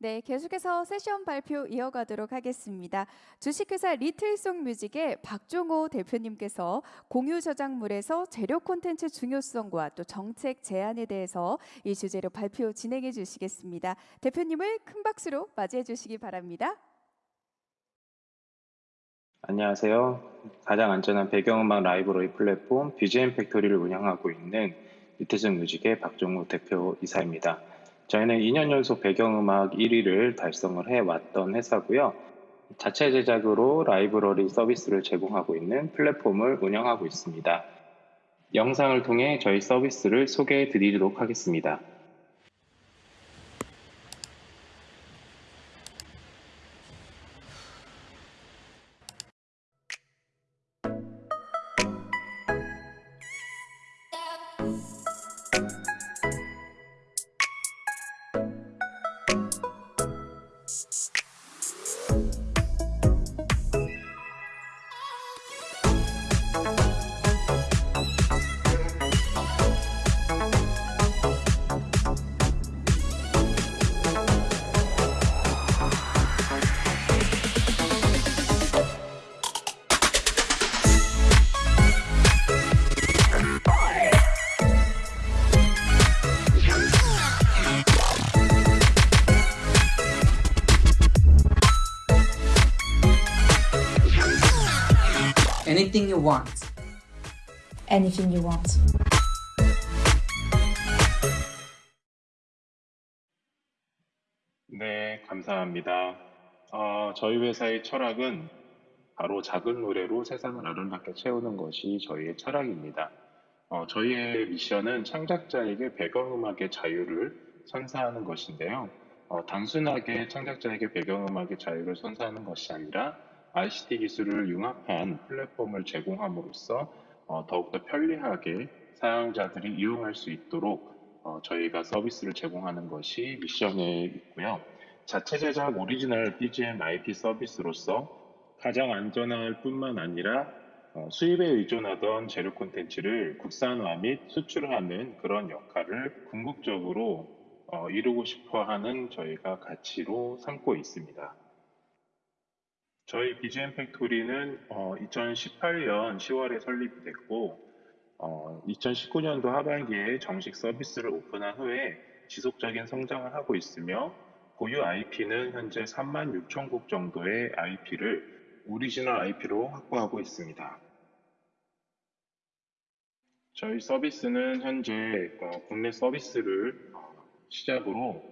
네, 계속해서 세션 발표 이어가도록 하겠습니다. 주식회사 리틀송 뮤직의 박종호 대표님께서 공유 저작물에서 재료 콘텐츠 중요성과 또 정책 제안에 대해서 이 주제로 발표 진행해 주시겠습니다. 대표님을 큰 박수로 맞이해 주시기 바랍니다. 안녕하세요. 가장 안전한 배경음악 라이브러리 플랫폼 BGM 팩토리를 운영하고 있는 리트즘 뮤직의 박종우 대표 이사입니다. 저희는 2년 연속 배경음악 1위를 달성을 해왔던 회사고요. 자체 제작으로 라이브러리 서비스를 제공하고 있는 플랫폼을 운영하고 있습니다. 영상을 통해 저희 서비스를 소개해 드리도록 하겠습니다. You want. anything you want. 네, 감사합니다. 어, 저희 회사의 철학은 바로 작은 노래로 세상을 아름답게 채우는 것이 저희의 철학입니다. 어, 저희의 미션은 창작자에게 배경음악의 자유를 선사하는 것인데요. 어, 단순하게 창작자에게 배경음악의 자유를 선사하는 것이 아니라 ICT 기술을 융합한 플랫폼을 제공함으로써 어, 더욱더 편리하게 사용자들이 이용할 수 있도록 어, 저희가 서비스를 제공하는 것이 미션에 있고요. 자체 제작 오리지널 BGM IP 서비스로서 가장 안전할 뿐만 아니라 어, 수입에 의존하던 재료 콘텐츠를 국산화 및 수출하는 그런 역할을 궁극적으로 어, 이루고 싶어 하는 저희가 가치로 삼고 있습니다. 저희 BGM 팩토리는 어, 2018년 10월에 설립이 됐고 어, 2019년도 하반기에 정식 서비스를 오픈한 후에 지속적인 성장을 하고 있으며 보유 IP는 현재 3만 6천 곡 정도의 IP를 오리지널 IP로 확보하고 있습니다. 저희 서비스는 현재 어, 국내 서비스를 어, 시작으로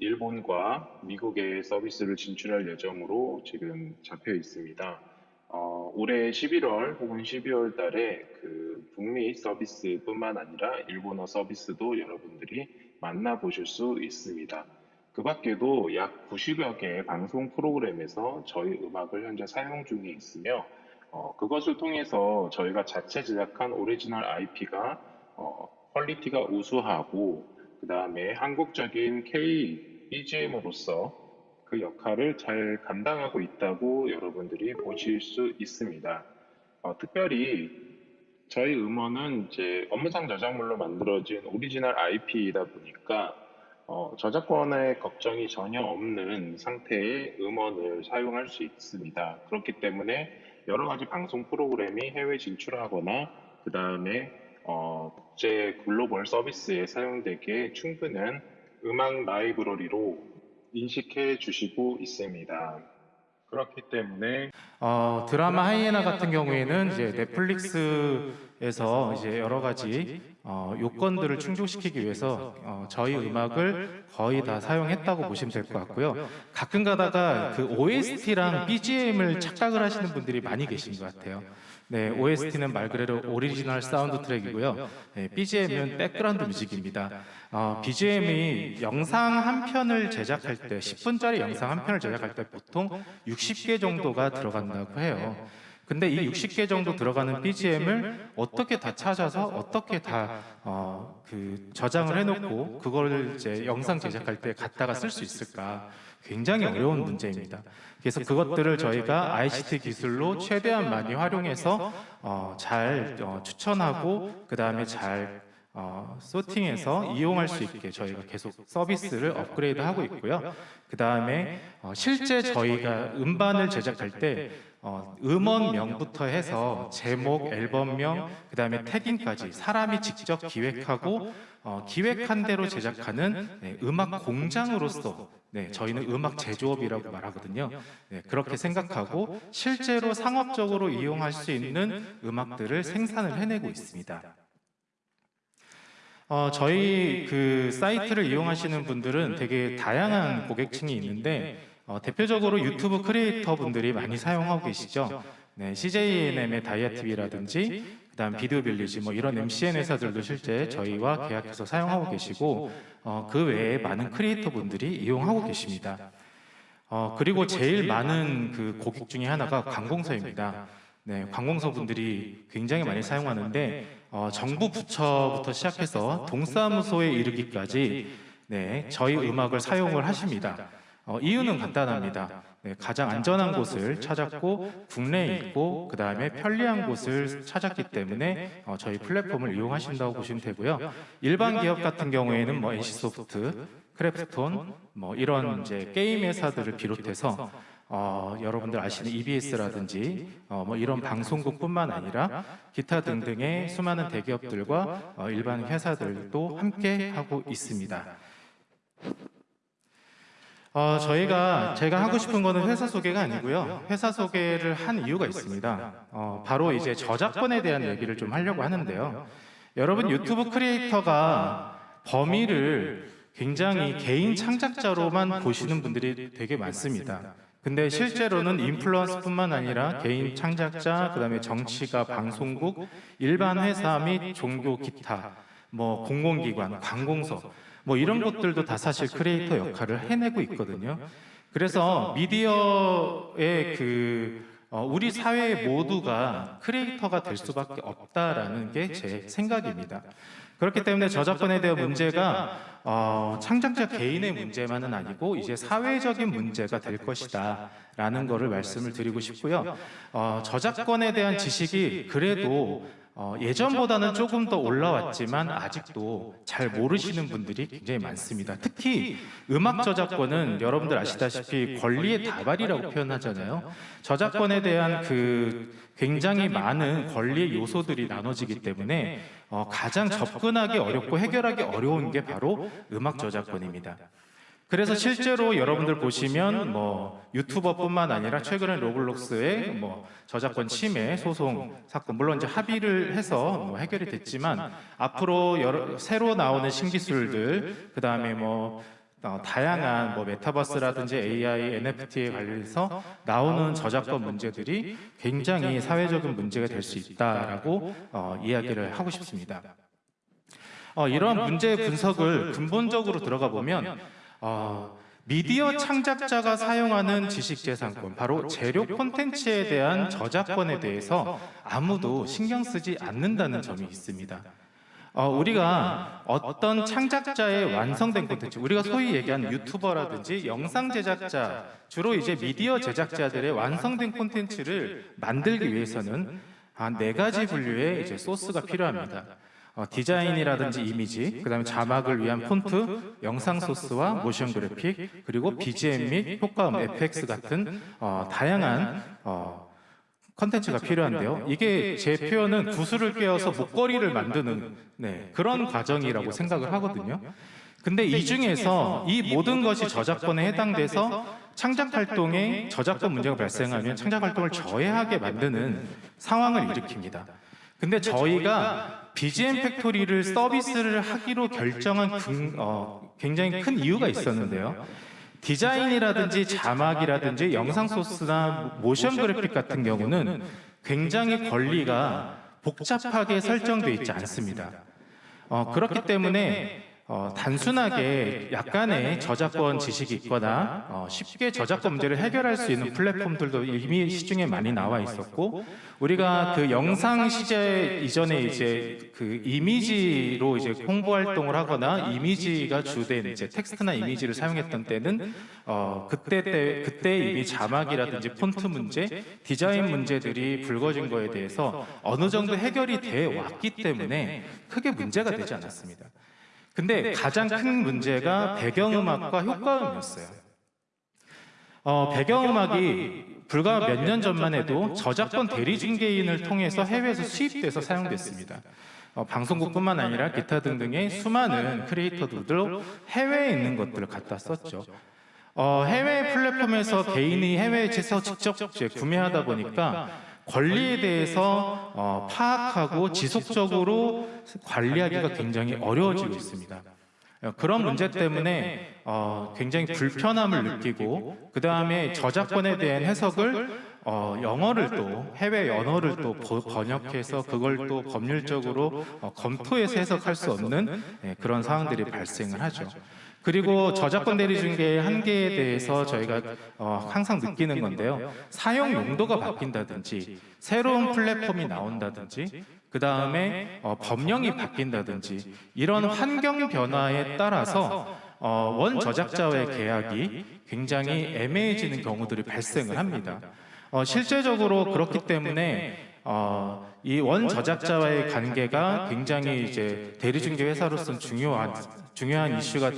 일본과 미국의 서비스를 진출할 예정으로 지금 잡혀 있습니다. 어, 올해 11월 혹은 12월 달에 그 북미 서비스뿐만 아니라 일본어 서비스도 여러분들이 만나보실 수 있습니다. 그 밖에도 약 90여 개의 방송 프로그램에서 저희 음악을 현재 사용 중에 있으며 어, 그것을 통해서 저희가 자체 제작한 오리지널 IP가 어, 퀄리티가 우수하고 그 다음에 한국적인 K BGM으로서 그 역할을 잘 감당하고 있다고 여러분들이 보실 수 있습니다. 어, 특별히 저희 음원은 이제 업무상 저작물로 만들어진 오리지널 IP이다 보니까 어, 저작권의 걱정이 전혀 없는 상태의 음원을 사용할 수 있습니다. 그렇기 때문에 여러 가지 방송 프로그램이 해외 진출하거나 그 다음에 어, 국제 글로벌 서비스에 사용되기에 충분한 음악 라이브러리로 인식해 주시고 있습니다. 그렇기 때문에 어, 드라마 하이에나 같은 경우에는 이제 넷플릭스 에서 이제 여러 가지 어, 요건들을 충족시키기 위해서 어, 저희 음악을 거의 다 사용했다고 보시면 될 것 같고요. 가끔 가다가 그 OST랑 BGM을 착각을 하시는 분들이 많이 계신 것 같아요. 네, OST는 말 그대로 original soundtrack이고요. 네, BGM은 background music입니다. 어, BGM이 영상 한 편을 제작할 때 10분짜리 영상 한 편을 제작할 때 보통 60개 정도가 들어간다고 해요. 근데 이 60개 정도 들어가는 BGM을 어떻게 다 찾아서 어떻게 다 어, 그 저장을 해놓고 그걸 이제 영상 제작할 때 갖다가 쓸 수 있을까? 굉장히 어려운 문제입니다. 그래서 그것들을 저희가 ICT 기술로 최대한 많이 활용해서 어, 잘 어, 추천하고 그 다음에 잘 어, 소팅해서 이용할 수 있게 저희가 계속 서비스를 업그레이드 하고 있고요. 그 다음에 어, 실제 저희가 음반을 제작할 때 어, 음원명부터 해서 제목, 앨범명, 그 다음에 태깅까지 사람이 직접 기획하고 어, 기획한 대로 제작하는 네, 음악 공장으로서 네, 저희는 음악 제조업이라고 말하거든요. 네, 그렇게 생각하고 실제로 상업적으로 이용할 수 있는 음악들을 생산을 해내고 있습니다. 어, 저희 그 사이트를 이용하시는 분들은 되게 다양한 고객층이 있는데 어, 대표적으로 유튜브 크리에이터 분들이 많이 사용하고 계시죠. 네, CJ ENM의 다이아TV라든지 그다음 비디오 빌리지 뭐 이런 MCN 회사들도 실제 저희와 계약해서 사용하고 계시고 어, 그 외에 많은 크리에이터 분들이 이용하고 계십니다. 어, 그리고 제일 많은 그 고객 중에 하나가 관공서입니다. 네, 관공서 분들이 굉장히 많이 사용하는데 어, 정부 부처부터 시작해서 동사무소에 이르기까지 네, 저희 음악을 사용을 하십니다. 어, 이유는 간단합니다. 네, 가장 안전한 곳을 찾았고 국내에 있고 그 다음에 편리한 곳을 찾았기 때문에 어, 저희 플랫폼을 이용하신다고 보시면 되고요. 일반 기업 같은 경우에는 뭐 NC소프트, 크래프톤, 뭐 이런 이제 게임 회사들을 비롯해서 어, 여러분들 아시는 EBS라든지 어, 뭐 이런 방송국뿐만 아니라 기타 등등의 수많은 대기업들과 어, 일반 회사들도 함께 하고 있습니다. 어, 저희가 제가 하고 싶은 거는 회사 소개가 아니고요. 회사 소개를 한 이유가 있습니다. 어, 바로 이제 저작권에 대한 얘기를 좀 하려고 하는데요. 여러분 유튜브 크리에이터가 범위를 굉장히 개인 창작자로만 보시는 분들이 되게 많습니다. 근데 실제로는 인플루언서뿐만 아니라 개인 창작자, 그 다음에 정치가, 방송국, 일반 회사 및 종교 기타, 뭐 공공기관, 관공서 뭐 이런 것들도 다 사실 크리에이터 역할을 해내고 있거든요. 그래서 미디어의 그 어, 우리 사회 모두가 크리에이터가 될 수밖에 없다라는 게 제 생각입니다. 그렇기 때문에 저작권에 대한 문제가 어, 창작자 개인의 문제만은 아니고 이제 사회적인 문제가 될 것이다 라는 것을 말씀을 드리고 싶고요. 어, 저작권에 대한 지식이 그래도 어, 예전보다는 조금 더 올라왔지만 아직도 잘 모르시는 분들이 굉장히 많습니다. 특히 음악 저작권은 여러분들 아시다시피 권리의 다발이라고 표현하잖아요. 저작권에 대한 그 굉장히 많은 권리의 요소들이 나눠지기 때문에 어, 가장 접근하기 어렵고 해결하기 어려운 게 바로 음악 저작권입니다. 그래서 실제로 여러분들 보시면 뭐 유튜버뿐만 아니라 최근에 로블록스의 뭐 저작권 침해 소송 사건 물론 이제 합의를 해서 뭐 해결이 됐지만 앞으로 여러, 새로 나오는 신기술들 그 다음에 뭐 어, 다양한 뭐 메타버스라든지 AI, NFT에 관련해서 나오는 저작권 문제들이 굉장히 사회적인 문제가 될 수 있다라고 어, 이야기를 하고 싶습니다. 어, 이러한 문제 분석을 근본적으로 들어가 보면 어, 미디어 창작자가 사용하는 지식재산권, 바로 재료 콘텐츠에 대한 저작권에 대해서 아무도 신경 쓰지 않는다는 점이 있습니다. 어, 우리가 어떤 창작자의 완성된 콘텐츠, 우리가 소위 얘기하는 유튜버라든지 영상 제작자, 주로 이제 미디어 제작자들의 완성된 콘텐츠를 만들기 위해서는 한 네 가지 분류의 이제 소스가 필요합니다. 어, 디자인이라든지 이미지, 그 다음에 자막을 위한 폰트, 영상 소스와 모션 그래픽, 그리고 BGM 및 효과음, FX 같은 어, 다양한 어, 컨텐츠가 필요한데요. 이게 제 표현은 구슬을 꿰어서 목걸이를 만드는 네, 그런 과정이라고 생각을 하거든요. 근데 이 중에서 이 모든 것이 저작권에 해당돼서 창작 활동에 저작권 문제가 발생하면 창작 활동을 저해하게 만드는 상황을 일으킵니다. 근데 저희가 BGM 팩토리를 서비스를 하기로 결정한 근- 어, 굉장히 큰 이유가 있었는데요. 디자인이라든지 자막이라든지 영상 소스나 모션 그래픽 같은 경우는 굉장히 권리가 복잡하게 설정되어 있지 않습니다. 어, 그렇기 때문에 어, 단순하게 약간의 저작권 지식이 있거나 어, 쉽게 저작권 문제를 해결할 수 있는 플랫폼들도 이미 시중에 많이 나와 있었고 우리가 그 영상 시대 이전에 이제 그 이미지로 이제 홍보 활동을 하거나 이미지가 주된 이제 텍스트나 이미지를 사용했던 때는 어, 그때 때 그때 이미 자막이라든지 폰트 문제, 디자인 문제들이 불거진 거에 대해서 어느 정도 해결이 돼 왔기 때문에 크게 문제가 되지 않았습니다. 근데 가장 큰 문제가 배경음악과 효과음이었어요. 어, 배경음악이 불과 몇 년 전만 해도 저작권 대리 중개인을 통해서 해외에서 수입돼서 사용됐습니다. 어, 방송국뿐만 아니라 기타 등등의 수많은 크리에이터들도 해외에 있는 것들을 갖다 썼죠. 어, 해외 플랫폼에서 개인이 해외에서 직접 구매하다 보니까 권리에 대해서 어, 파악하고 지속적으로 관리하기가 굉장히 어려워지고 있습니다. 어, 그런 문제 때문에 어, 굉장히 불편함을 느끼고 그 다음에 저작권에 대한 해석을 어, 영어를 또 해외 언어를 또 버- 번역해서 그걸 또 법률적으로 어, 검토해서 해석할 수 없는 예, 그런 상황들이 발생을 하죠. 그리고 저작권 대리 중개의 한계에 대해서 저희가 어, 항상 느끼는 건데요. 사용 용도가 바뀐다든지 새로운 플랫폼이 나온다든지 그 다음에 어, 법령이 바뀐다든지 이런 환경 변화에 따라서 어, 원 저작자와의 계약이 굉장히 애매해지는 경우들이 발생을 합니다. 어, 실제적으로 그렇기 때문에 어, 이 원 저작자와의 관계가 굉장히 이제 대리중개 회사로서는 중요한 중요한 이슈가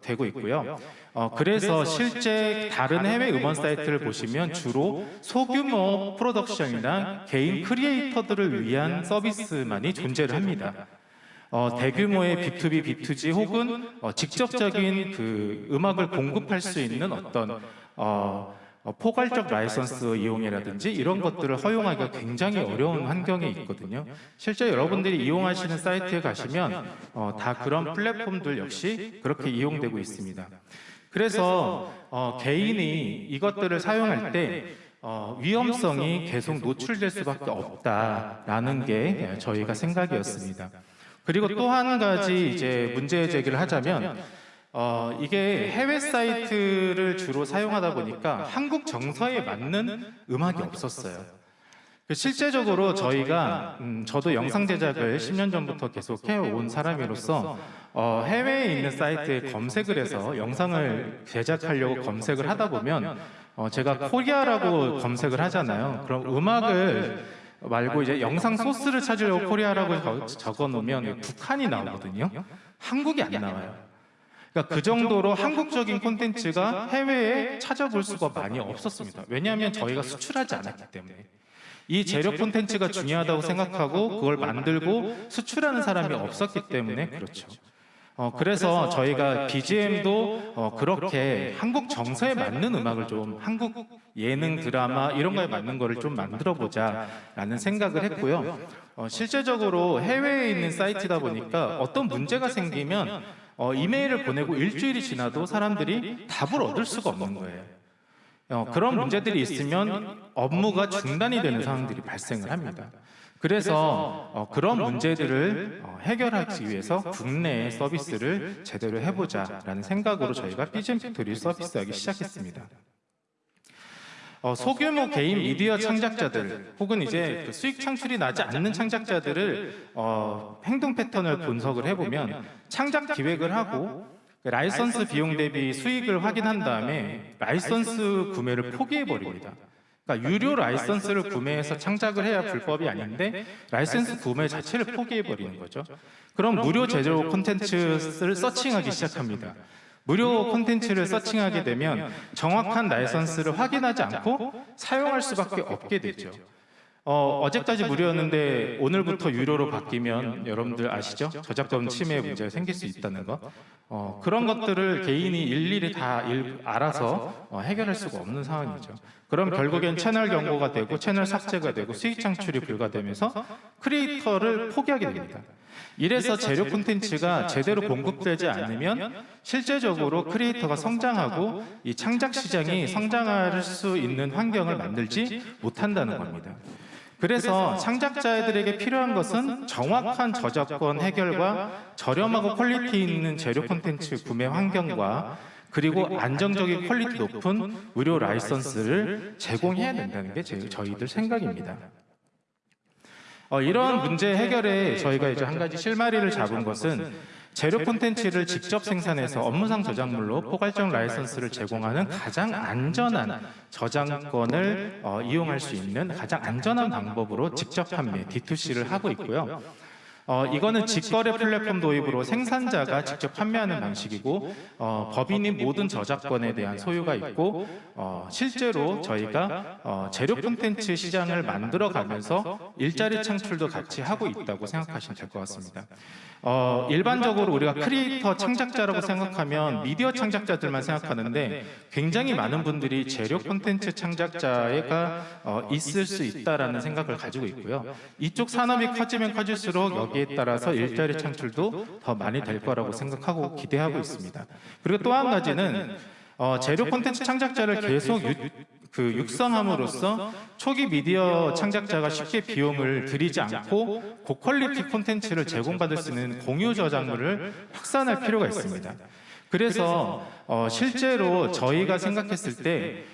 되고, 있고요. 어, 그래서 실제 다른 해외 음원 사이트를 보시면 주로 소규모 프로덕션이나 개인 크리에이터들을 위한 서비스만이 존재를 합니다. 어, 대규모의 B2B, B2G 혹은 어, 직접적인 그 음악을 공급할 수 있는 어떤 어, 어, 포괄적 라이선스 이용이라든지 이런 것들을 허용하기가 굉장히 어려운 환경에 있거든요. 실제 여러분들이 이용하시는 사이트에 가시면 어, 다 그런 플랫폼들 역시 그렇게 이용되고 있습니다. 그래서 어, 개인이 이것들을 사용할 때 어, 위험성이 계속 노출될 수밖에 없다라는 게 저희가 생각이었습니다. 그리고 또 한 가지 이제 문제 제기를 하자면 어, 이게 해외 사이트를 주로 사용하다 보니까 한국 정서에 맞는 음악이 없었어요. 그 실제적으로 저희가 음, 저도 영상 제작을 10년 전부터 계속 해온 사람으로서 어, 해외에 있는 사이트에 검색을 해서 영상을 제작하려고 검색을 하다 보면 어, 제가 Korea라고 검색을 하잖아요. 그럼 음악을 말고 이제 영상 소스를 찾으려고 코리아라고 적어 놓으면 북한이 나오거든요. 한국이 안 나와요. 그러니까 그 정도로 한국적인 콘텐츠가 해외에 찾아볼 수가 많이 없었습니다. 왜냐하면 저희가 수출하지 않았기 때문에. 이 재료 콘텐츠가 중요하다고 생각하고 그걸 만들고 수출하는 사람이 없었기 때문에 그렇죠. 어, 그래서 저희가 BGM도 어, 그렇게 한국 정서에 맞는 음악을 좀 한국 예능 드라마 이런 거에 맞는 거를 좀 만들어 보자라는 생각을 했고요. 어, 실제적으로 해외에 있는 사이트다 보니까 어떤 문제가 생기면 어, 이메일을 보내고 일주일이 지나도 사람들이 답을 얻을 수가 없는 거예요. 어, 그런 문제들이 있으면 업무가 중단이 되는 상황들이 발생을 합니다. 그래서 어, 그런 문제들을 어, 해결하기 위해서 국내의 서비스를 제대로 해보자라는 생각으로 저희가 BGM 팩토리 서비스하기 시작했습니다. 어, 소규모 개인 미디어 창작자들 혹은 이제 그 수익 창출이 나지 않는 창작자들을 어, 행동 패턴을 분석을 해보면 창작 기획을 하고 그 라이선스 비용 대비 수익을 확인한 다음에 라이선스 구매를 포기해 버립니다. 그러니까 유료 라이선스를 구매해서 창작을 해야 불법이 아닌데 라이선스 구매 자체를 포기해 버리는 거죠. 그럼 무료 재료 콘텐츠를 searching하기 시작합니다. 무료 콘텐츠를 서칭하게 되면 정확한 라이선스를 확인하지 않고 사용할 수밖에 없게 되죠. 어, 어제까지 무료였는데 오늘부터 유료로 바뀌면 여러분들 아시죠? 저작권 침해 문제가 생길 수 있다는 거. 어, 그런 것들을 개인이 일일이 다 일, 알아서 어, 해결할 수가 없는 상황이죠. 그럼 결국엔 채널 경고가 되고 채널 삭제가 되고 수익 창출이 불가되면서 크리에이터를 포기하게 됩니다. 이래서 재료 콘텐츠가 제대로 공급되지 않으면 실제적으로 크리에이터가 성장하고 이 창작 시장이 성장할 수 있는 환경을 만들지 못한다는 겁니다. 그래서 창작자들에게 필요한 것은 정확한 저작권 해결과 저렴하고 퀄리티 있는 재료 콘텐츠 구매 환경과 그리고 안정적인 퀄리티 높은 무료 라이선스를 제공해야 된다는 게 제- 저희들 생각입니다. 어, 이런 문제 해결에 저희가 이제 한 가지 실마리를 잡은 것은 재료 콘텐츠를 직접 생산해서 업무상 저작물로 포괄적 라이선스를 제공하는 가장 안전한 저작권을 어, 이용할 수 있는 가장 안전한 방법으로 직접 판매 D2C를 하고 있고요. 어, 이거는 직거래 플랫폼 도입으로 생산자가 직접 판매하는 방식이고 어, 법인이 모든 저작권에 대한 소유가 있고 어, 실제로 저희가 어, 재료 콘텐츠 시장을 만들어가면서 일자리 창출도 같이 하고 있다고 생각하시면 될 것 같습니다. 어, 일반적으로 우리가 크리에이터 창작자라고 생각하면 미디어 창작자들만 생각하는데 굉장히 많은 분들이 재료 콘텐츠 창작자가 어, 있을 수 있다라는 생각을 가지고 있고요. 이쪽 산업이 커지면 커질수록 여기에 따라서 일자리 창출도 더 많이 될 거라고 생각하고 기대하고 있습니다. 그리고 또 한 가지는 어, 재료 콘텐츠 창작자를 계속 유, 그 육성함으로써 초기 미디어 창작자가 쉽게 비용을 들이지 않고 고quality 콘텐츠를 제공받을 수 있는 공유 저작물을 확산할 필요가 있습니다. 그래서 어, 실제로 저희가 생각했을 때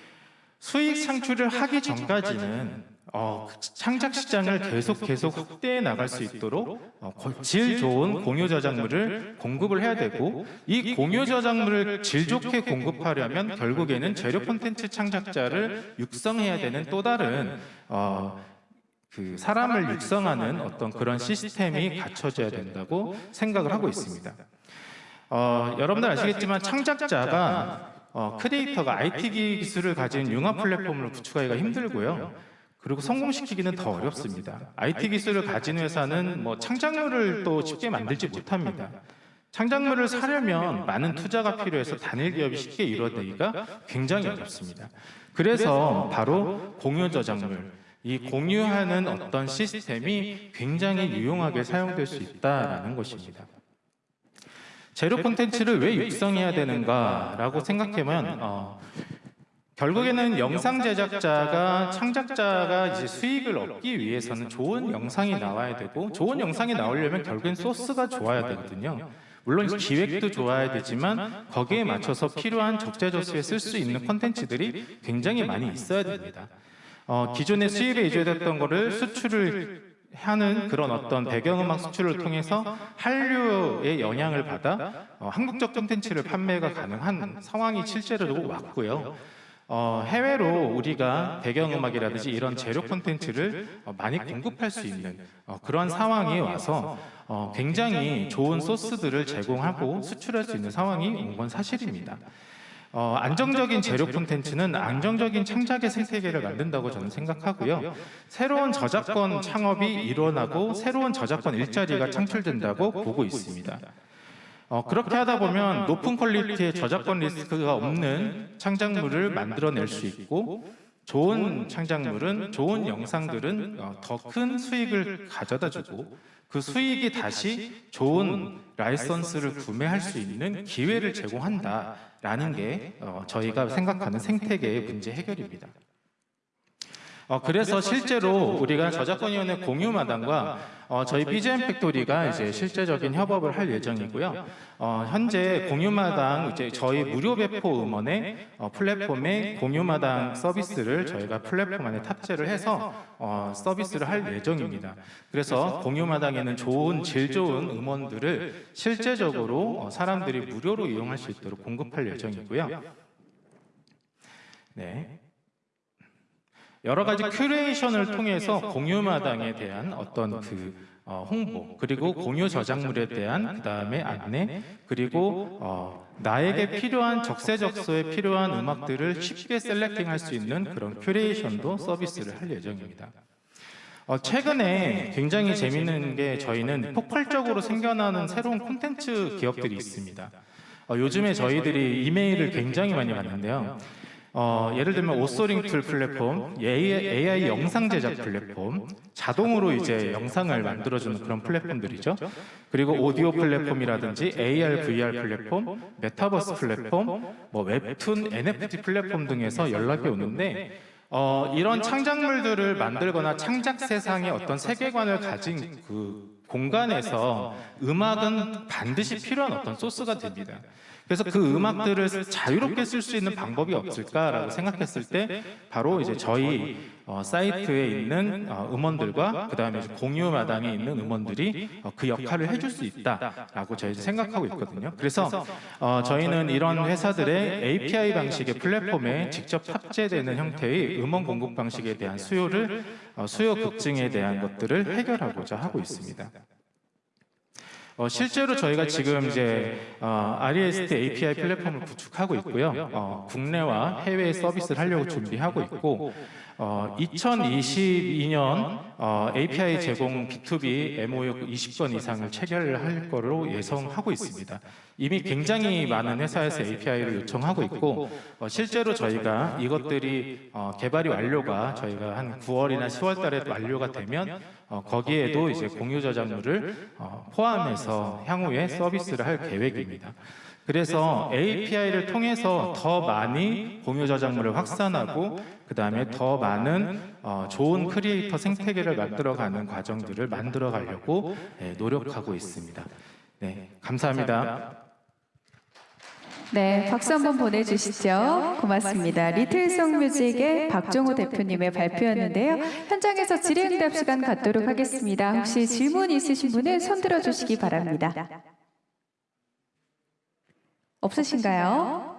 수익 창출을 하기 전까지는 어, 창작 시장을 계속 계속 확대해 나갈 수 있도록 어, 고- 질 좋은 공유 저작물을 공급을 해야 되고 이 공유 저작물을 질 좋게 공급하려면 결국에는 재료 콘텐츠 창작자를 육성해야 되는 또 다른 어, 그 사람을 육성하는 어떤 그런 시스템이 갖춰져야 된다고 생각을 하고 있습니다. 어, 여러분들 아시겠지만 창작자가 어, 크리에이터가 IT 기술을 가진 융합 플랫폼을 구축하기가 힘들고요. 그리고 성공시키기는 더 어렵습니다. IT 기술을 가진 회사는 뭐 창작물을 또 쉽게 만들지 못합니다. 창작물을 사려면 많은 투자가 필요해서 단일 기업이 쉽게 이루어지기가 굉장히 어렵습니다. 그래서 바로 공유 저작물, 이 공유하는 어떤 시스템이 굉장히 유용하게 사용될 수 있다라는 것입니다. 재료 콘텐츠를 왜 육성해야 되는가라고 생각하면 어, 결국에는 영상 제작자가 창작자가 이제 수익을 얻기 위해서는 좋은 영상이 나와야 되고 좋은 영상이 나오려면 결국엔 소스가 좋아야 되거든요. 물론 기획도 좋아야 되지만 거기에 맞춰서 필요한 적재적소에 쓸 수 있는 콘텐츠들이 굉장히 많이 있어야 됩니다. 어, 기존의 수입에 의존했던 거를 수출을 하는 그런 어떤 배경음악 수출을 통해서 한류의 영향을 받아 어, 한국적 콘텐츠를 판매가 가능한 상황이 실제로 왔고요. 어, 해외로 우리가 배경음악이라든지 이런 재료 콘텐츠를 어, 많이 공급할 수 있는 어, 그런 상황이 와서 어, 굉장히 좋은 소스들을 제공하고 수출할 수 있는 상황이 온 건 사실입니다. 어, 안정적인 재료 콘텐츠는 안정적인 창작의 생태계를 만든다고 저는 생각하고요. 새로운 저작권 창업이 일어나고 새로운 저작권 일자리가 창출된다고 보고 있습니다. 어, 그렇게 하다 보면 높은 quality의 저작권 리스크가 없는 창작물을 만들어낼 수 있고 좋은 창작물은 좋은 영상들은 어, 더큰 수익을 가져다 주고 그 수익이 다시 좋은 라이선스를 구매할 수 있는 기회를 제공한다라는 게 어, 저희가 생각하는 생태계의 문제 해결입니다. 어, 그래서 실제로 우리가 저작권위원회 공유마당과 어, 저희 BGM 팩토리가 이제 실제적인 협업을 할 예정이고요. 어, 현재 공유마당 이제 저희 무료 배포 음원의 어, 플랫폼에 공유마당 서비스를 저희가 플랫폼 안에 탑재를 해서 어, 서비스를 할 예정입니다. 그래서 공유마당에는 좋은 질 좋은 음원들을 실제적으로 어, 사람들이 무료로 이용할 수 있도록 공급할 예정이고요. 네. 여러 가지 큐레이션을 통해서 공유마당에 대한 어떤 그 어, 홍보 그리고 공유 저작물에 대한 그 다음에 안내 그리고 어, 나에게 필요한 적세적소에 필요한 음악들을 쉽게 selecting할 수 있는 그런 큐레이션도 서비스를 할 예정입니다. 어, 최근에 굉장히 재미있는 게 저희는 폭발적으로 생겨나는 새로운 콘텐츠 기업들이 있습니다. 어, 요즘에 저희들이 이메일을 굉장히 많이 받는데요. 어, 예를 들면 authoring tool 플랫폼, AI, AI 영상 제작 플랫폼, 자동으로 이제 영상을 만들어주는 그런 플랫폼들이죠. 그리고 오디오 플랫폼이라든지 AR, VR 플랫폼, 메타버스 플랫폼, 뭐 웹툰, NFT 플랫폼 등에서 연락이 오는데 어, 이런 창작물들을 만들거나 창작 세상의 어떤 세계관을 가진 그 공간에서 음악은 반드시 필요한 어떤 소스가 됩니다. 그래서 그 음악들을 자유롭게 쓸 수 있는 방법이 없을까라고 생각했을 때 바로 이제 저희 어, 사이트에 있는 어, 음원들과 그 다음에 공유 마당에 있는 음원들이 어, 그 역할을 해줄 수 있다라고 저희 생각하고 있거든요. 그래서 어, 저희는 이런 회사들의 API 방식의 플랫폼에 직접 탑재되는 형태의 음원 공급 방식에 대한 수요를 어, 수요 급증에 대한 것들을 해결하고자 하고 있습니다. 어, 실제로 저희가 지금 이제 어, REST API 플랫폼을 구축하고 있고요. 어, 국내와 해외 서비스를 하려고 준비하고 있고 어, 2022년 어, API 제공 B2B MOU 20건 이상을 체결할 거로 예상하고 있습니다. 이미 굉장히 많은 회사에서 API를 요청하고 있고 어, 실제로 저희가 이것들이 어, 개발이 완료가 저희가 한 9월이나 10월 달에 완료가 되면 어, 거기에도 이제 공유 저작물을 어, 포함해서 향후에 서비스를 할 계획입니다. 그래서 API를 통해서 더 많이 공유 저작물을 확산하고 그 다음에 더 많은 어, 좋은 크리에이터 생태계를 만들어가는 과정들을 만들어 가려고 예, 노력하고 있습니다. 네, 감사합니다. 네, 박수 한번 보내주시죠. 고맙습니다. 리틀송 뮤직의 박종호 대표님의 발표였는데요. 현장에서 질의응답 시간 갖도록 하겠습니다. 혹시 질문 있으신 분은 손 들어주시기 바랍니다. 없으신가요?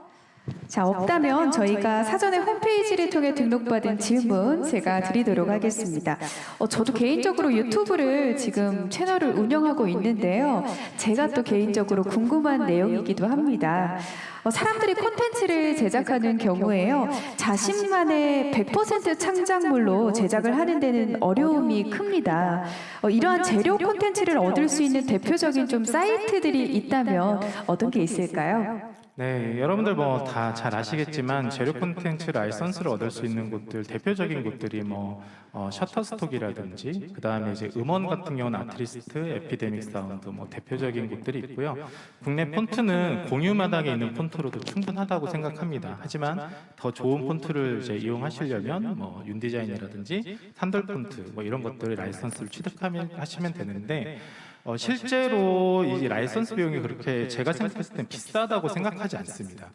자, 없다면 저희가 사전에 홈페이지를 통해 등록받은 질문 제가 드리도록 하겠습니다. 어, 저도 개인적으로 유튜브를 지금 채널을 운영하고 있는데요. 제가 또 개인적으로 궁금한 내용이기도 합니다. 어, 사람들이 콘텐츠를 제작하는 경우에요. 자신만의 100% 창작물로 제작을 하는 데는 어려움이 큽니다. 어, 이러한 재료 콘텐츠를 얻을 수 있는 대표적인 좀 사이트들이 있다면 어떤 게 있을까요? 네, 여러분들 뭐 다 잘 아시겠지만 재료 콘텐츠 라이선스를 얻을 수 있는 곳들 대표적인 곳들이 뭐 어, Shutterstock이라든지 그 다음에 이제 음원 같은 경우는 Artlist, Epidemic Sound 뭐 대표적인 곳들이 있고요. 국내 폰트는 공유 마당에 있는 폰트로도 충분하다고 생각합니다. 하지만 더 좋은 폰트를 이제 이용하시려면 뭐 윤디자인이라든지 산돌 폰트 뭐 이런 것들을 라이선스를 취득하면 하시면 되는데 어, 실제로 이 라이선스 비용이 그렇게 제가 생각했을 땐 비싸다고 생각하지 않습니다.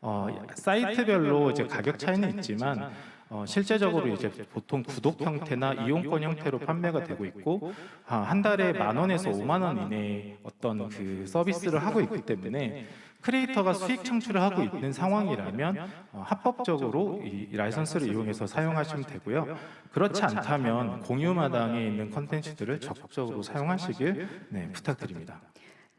어, 사이트별로 이제 가격 차이는 있지만 어, 실제적으로 이제 보통 구독 형태나 이용권 형태로 판매가 되고 있고 아, 한 달에 만 원에서 5만 원 이내의 어떤 그 서비스를 하고 있기 때문에 크리에이터가 수익 창출을 하고 있는 상황이라면 어, 합법적으로 이 라이선스를 이용해서 사용하시면 되고요. 그렇지 않다면 공유 마당에 있는 컨텐츠들을 적극적으로 사용하시길 네, 부탁드립니다.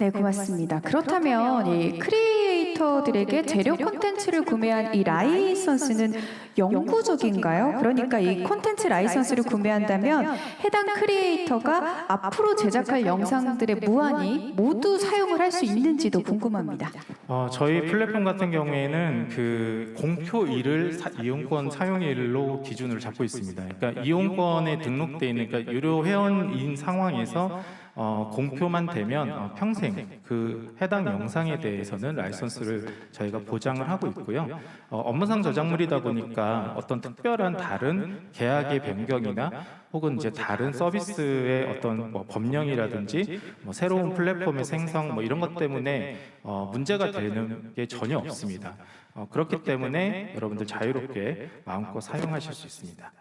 네, 고맙습니다. 그렇다면 이 크리에이터들에게 재료 콘텐츠를 구매한 이 라이선스는 영구적인가요? 그러니까 이 콘텐츠 라이선스를 구매한다면 해당 크리에이터가 앞으로 제작할 영상들의 무한히 모두 사용을 할 수 있는지도 궁금합니다. 어, 저희 플랫폼 같은 경우에는 그 공표일을 사- 이용권 사용일로 기준으로 잡고 있습니다. 그러니까 이용권에 등록돼 있는 그러니까 유료 회원인 상황에서 어, 공표만 되면 어, 평생 그 해당 영상에 대해서는 라이선스를 저희가 보장을 하고 있고요. 어, 업무상 저작물이다 보니까 어떤 특별한 다른 계약의 변경이나 혹은 이제 다른 서비스의 어떤 뭐 법령이라든지 뭐 새로운 플랫폼의 생성 뭐 이런 것 때문에 어, 문제가 되는 게 전혀 없습니다. 어, 그렇기 때문에 여러분들 자유롭게 마음껏 사용하실 수 있습니다.